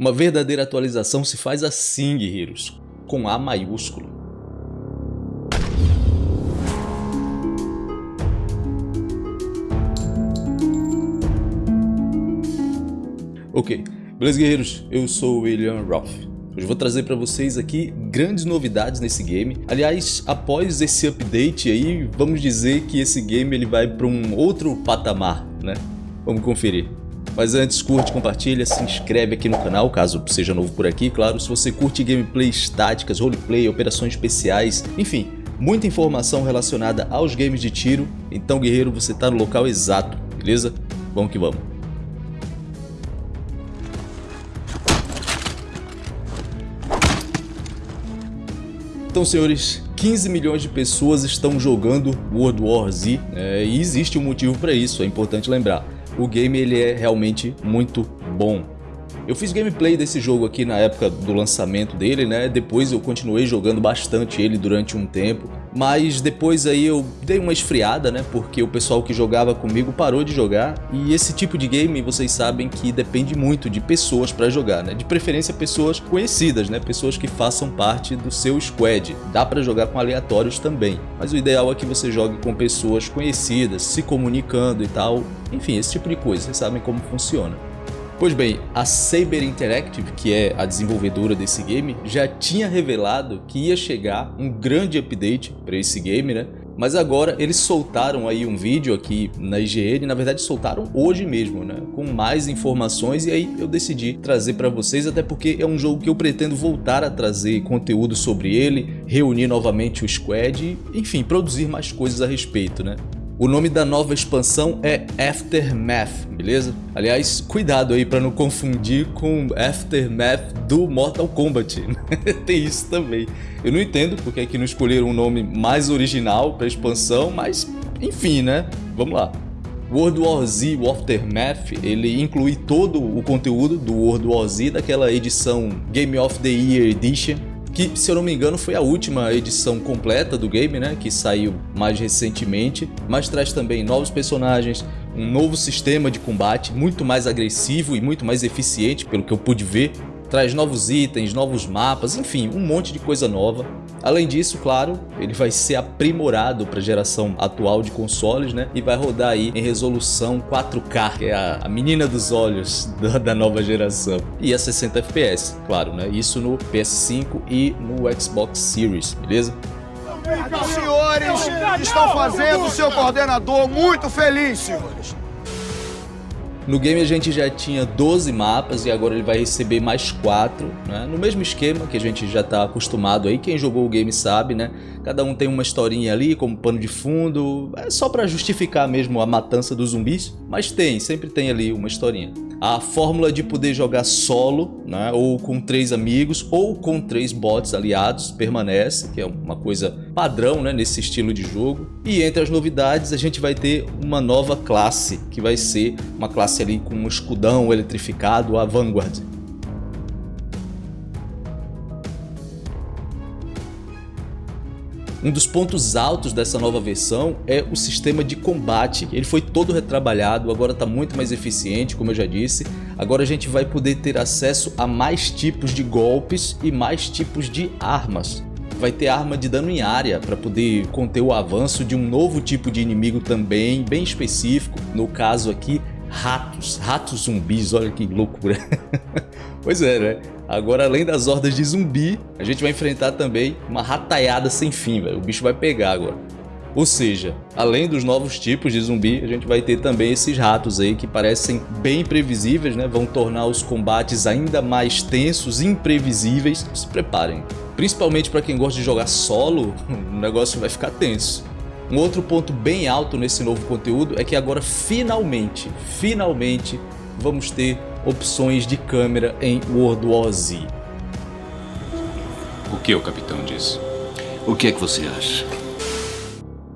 Uma verdadeira atualização se faz assim, guerreiros, com A maiúsculo. Ok, beleza guerreiros? Eu sou o William Roth. Hoje vou trazer para vocês aqui grandes novidades nesse game. Aliás, após esse update aí, vamos dizer que esse game ele vai para um outro patamar, né? Vamos conferir. Mas antes, curte, compartilha, se inscreve aqui no canal, caso seja novo por aqui, claro. Se você curte gameplays táticas, roleplay, operações especiais, enfim, muita informação relacionada aos games de tiro, então guerreiro, você está no local exato, beleza? Vamos que vamos. Então, senhores, 15 milhões de pessoas estão jogando World War Z é, e existe um motivo para isso, é importante lembrar. O game ele é realmente muito bom. Eu fiz gameplay desse jogo aqui na época do lançamento dele, né? Depois eu continuei jogando bastante ele durante um tempo. Mas depois aí eu dei uma esfriada, né? Porque o pessoal que jogava comigo parou de jogar. E esse tipo de game, vocês sabem que depende muito de pessoas para jogar, né? De preferência pessoas conhecidas, né? Pessoas que façam parte do seu squad. Dá para jogar com aleatórios também. Mas o ideal é que você jogue com pessoas conhecidas, se comunicando e tal. Enfim, esse tipo de coisa. Vocês sabem como funciona. Pois bem, a Saber Interactive, que é a desenvolvedora desse game, já tinha revelado que ia chegar um grande update para esse game, né? Mas agora eles soltaram aí um vídeo aqui na IGN, na verdade soltaram hoje mesmo, né? Com mais informações e aí eu decidi trazer para vocês, até porque é um jogo que eu pretendo voltar a trazer conteúdo sobre ele, reunir novamente o squad e, enfim, produzir mais coisas a respeito, né? O nome da nova expansão é Aftermath, beleza? Aliás, cuidado aí para não confundir com Aftermath do Mortal Kombat. Tem isso também. Eu não entendo porque é que não escolheram um nome mais original para expansão, mas enfim, né? Vamos lá. World War Z o Aftermath, ele inclui todo o conteúdo do World War Z, daquela edição Game of the Year Edition, que, se eu não me engano, foi a última edição completa do game, né, que saiu mais recentemente, mas traz também novos personagens, um novo sistema de combate muito mais agressivo e muito mais eficiente, pelo que eu pude ver, traz novos itens, novos mapas, enfim, um monte de coisa nova. Além disso, claro, ele vai ser aprimorado para a geração atual de consoles, né? E vai rodar aí em resolução 4K, que é a, a menina dos olhos da, da, nova geração. E a 60 FPS, claro, né? Isso no PS5 e no Xbox Series, beleza? Os senhores estão fazendo o seu coordenador muito feliz, senhores. No game a gente já tinha 12 mapas e agora ele vai receber mais 4, né? No mesmo esquema que a gente já está acostumado aí, quem jogou o game sabe, né? Cada um tem uma historinha ali como pano de fundo, é só para justificar mesmo a matança dos zumbis, mas tem, sempre tem ali uma historinha. A fórmula de poder jogar solo, né, ou com três amigos, ou com três bots aliados permanece, que é uma coisa padrão né, nesse estilo de jogo. E entre as novidades a gente vai ter uma nova classe, que vai ser uma classe ali com um escudão eletrificado, a Vanguard. Um dos pontos altos dessa nova versão é o sistema de combate. Ele foi todo retrabalhado, agora está muito mais eficiente, como eu já disse. Agora a gente vai poder ter acesso a mais tipos de golpes e mais tipos de armas. Vai ter arma de dano em área para poder conter o avanço de um novo tipo de inimigo também, bem específico. No caso aqui, ratos, ratos zumbis, olha que loucura. pois é, né? Agora, além das hordas de zumbi, a gente vai enfrentar também uma rataiada sem fim, velho. O bicho vai pegar agora. Ou seja, além dos novos tipos de zumbi, a gente vai ter também esses ratos aí que parecem bem previsíveis, né? Vão tornar os combates ainda mais tensos, imprevisíveis. Se preparem. Principalmente para quem gosta de jogar solo, o negócio vai ficar tenso. Um outro ponto bem alto nesse novo conteúdo é que agora finalmente, finalmente vamos ter opções de câmera em World War Z. O que o capitão disse? O que é que você acha?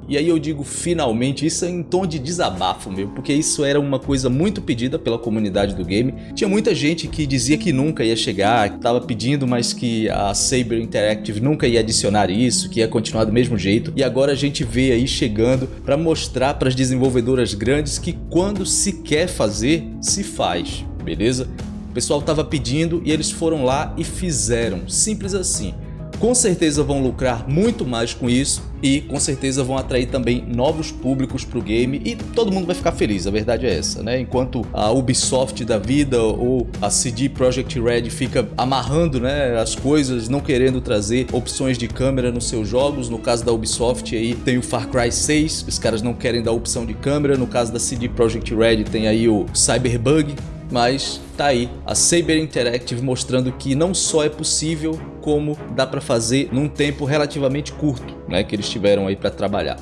E aí eu digo finalmente, isso é em tom de desabafo meu, porque isso era uma coisa muito pedida pela comunidade do game. Tinha muita gente que dizia que nunca ia chegar, que estava pedindo, mas que a Saber Interactive nunca ia adicionar isso, que ia continuar do mesmo jeito. E agora a gente vê aí chegando para mostrar para as desenvolvedoras grandes que quando se quer fazer, se faz beleza? O pessoal estava pedindo e eles foram lá e fizeram, simples assim. Com certeza vão lucrar muito mais com isso e com certeza vão atrair também novos públicos para o game e todo mundo vai ficar feliz, a verdade é essa, né? Enquanto a Ubisoft da vida ou a CD Projekt Red fica amarrando né, as coisas, não querendo trazer opções de câmera nos seus jogos, no caso da Ubisoft aí tem o Far Cry 6, os caras não querem dar opção de câmera, no caso da CD Projekt Red tem aí o Cyberbug, mas tá aí a Saber Interactive mostrando que não só é possível, como dá para fazer num tempo relativamente curto, né, que eles tiveram aí para trabalhar.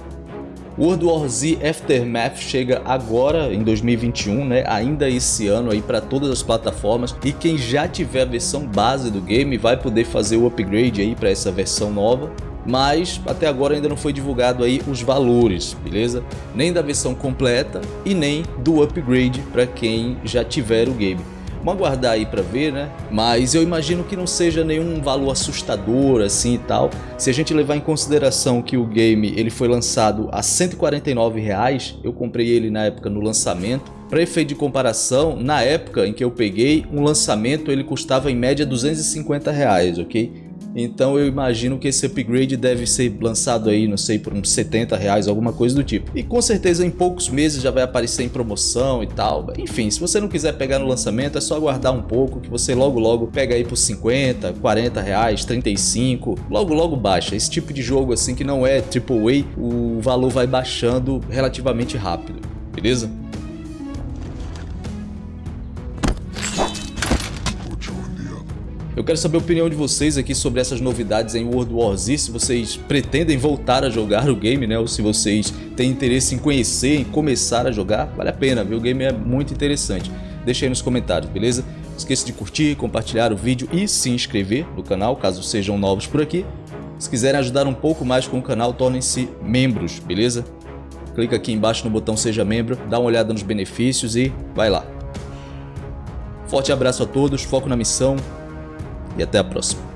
World War Z Aftermath chega agora em 2021, né, ainda esse ano aí para todas as plataformas e quem já tiver a versão base do game vai poder fazer o upgrade aí para essa versão nova mas até agora ainda não foi divulgado aí os valores, beleza? Nem da versão completa e nem do upgrade para quem já tiver o game. Vamos aguardar aí para ver, né? Mas eu imagino que não seja nenhum valor assustador assim e tal. Se a gente levar em consideração que o game ele foi lançado a 149 reais, eu comprei ele na época no lançamento. Para efeito de comparação, na época em que eu peguei, um lançamento ele custava em média 250 reais, ok? Então eu imagino que esse upgrade deve ser lançado aí, não sei, por uns 70 reais, alguma coisa do tipo. E com certeza em poucos meses já vai aparecer em promoção e tal. Enfim, se você não quiser pegar no lançamento, é só aguardar um pouco que você logo logo pega aí por 50, 40 reais, 35, logo logo baixa. Esse tipo de jogo assim que não é AAA, o valor vai baixando relativamente rápido, beleza? Eu quero saber a opinião de vocês aqui sobre essas novidades em World War Z, se vocês pretendem voltar a jogar o game, né? Ou se vocês têm interesse em conhecer, em começar a jogar, vale a pena, viu? O game é muito interessante. Deixa aí nos comentários, beleza? Não esqueça de curtir, compartilhar o vídeo e se inscrever no canal, caso sejam novos por aqui. Se quiserem ajudar um pouco mais com o canal, tornem-se membros, beleza? Clica aqui embaixo no botão Seja Membro, dá uma olhada nos benefícios e vai lá. Forte abraço a todos, foco na missão, e até a próxima.